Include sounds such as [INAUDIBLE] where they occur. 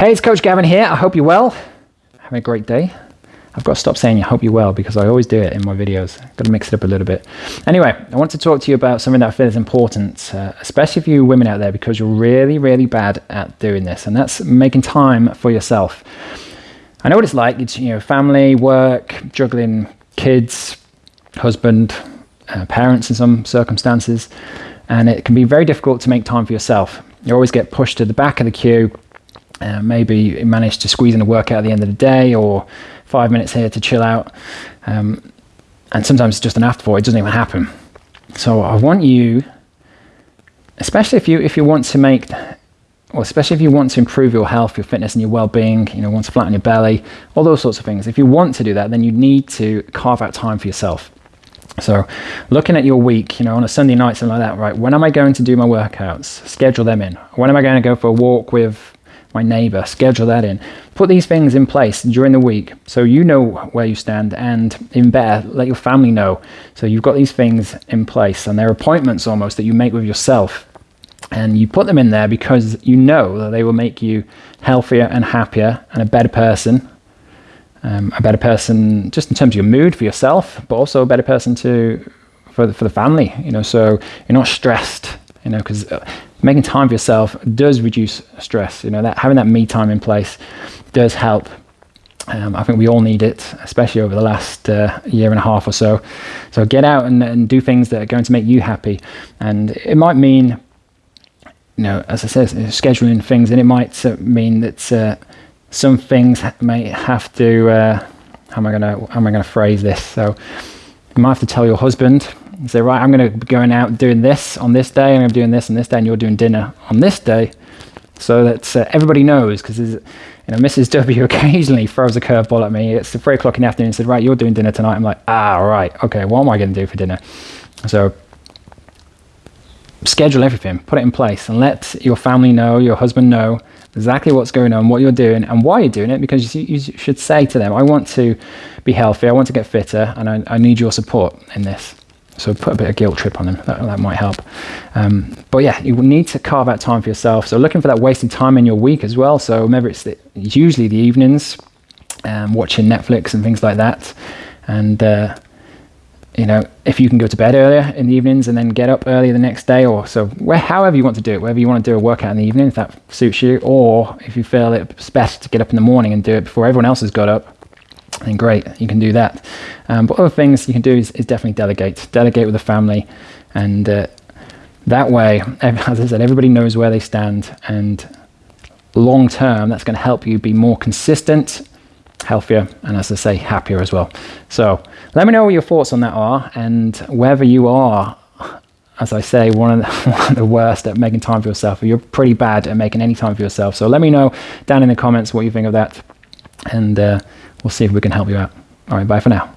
Hey, it's Coach Gavin here. I hope you're well. Having a great day. I've got to stop saying I hope you're well because I always do it in my videos. Got to mix it up a little bit. Anyway, I want to talk to you about something that I feel is important, uh, especially for you women out there, because you're really, really bad at doing this, and that's making time for yourself. I know what it's like. It's you know, family, work, juggling kids, husband, uh, parents in some circumstances, and it can be very difficult to make time for yourself. You always get pushed to the back of the queue. Uh, maybe manage to squeeze in a workout at the end of the day, or five minutes here to chill out. Um, and sometimes it's just an afterthought, it doesn't even happen. So I want you, especially if you if you want to make or especially if you want to improve your health, your fitness and your well-being, you know, want to flatten your belly, all those sorts of things. If you want to do that, then you need to carve out time for yourself. So looking at your week, you know, on a Sunday night, something like that, right? When am I going to do my workouts? Schedule them in. When am I going to go for a walk with my neighbor, schedule that in. Put these things in place during the week so you know where you stand and in better, let your family know. So you've got these things in place and they're appointments almost that you make with yourself. And you put them in there because you know that they will make you healthier and happier and a better person. Um, a better person just in terms of your mood for yourself, but also a better person to for the, for the family, you know, so you're not stressed, you know, because uh, making time for yourself does reduce stress. You know, that having that me time in place does help. Um, I think we all need it, especially over the last uh, year and a half or so. So get out and, and do things that are going to make you happy. And it might mean, you know, as I said, scheduling things, and it might uh, mean that uh, some things may have to. Uh, how am I gonna? How am I gonna phrase this? So you might have to tell your husband say, right, I'm going to be going out doing this on this day, and I'm doing this on this day, and you're doing dinner on this day, so that uh, everybody knows. Because you know, Mrs. W [LAUGHS] occasionally throws a curveball at me. It's three o'clock in the afternoon. And said, right, you're doing dinner tonight. I'm like, ah, right, okay. What am I going to do for dinner? So schedule everything, put it in place, and let your family know, your husband know exactly what's going on, what you're doing, and why you're doing it. Because you, you should say to them, I want to be healthy, I want to get fitter, and I, I need your support in this. So put a bit of guilt trip on them. That, that might help. Um, but yeah, you need to carve out time for yourself. So looking for that wasted time in your week as well. So remember, it's, the, it's usually the evenings, um, watching Netflix and things like that. And uh, you know, if you can go to bed earlier in the evenings and then get up early the next day, or so where, however you want to do it, whether you want to do a workout in the evening if that suits you, or if you feel it's best to get up in the morning and do it before everyone else has got up, then great, you can do that. Um, but other things you can do is, is, definitely delegate. Delegate with the family, and uh, that way, [LAUGHS] as I said, everybody knows where they stand, and long term, that's going to help you be more consistent, healthier, and as I say, happier as well. So let me know what your thoughts on that are, and whether you are as I say, one of, the, [LAUGHS] one of, the, worst at making time for yourself. Or you're pretty bad at making any time for yourself. So let me know down in the comments what you think of that. And uh, we'll see if we can help you out. All right, bye for now.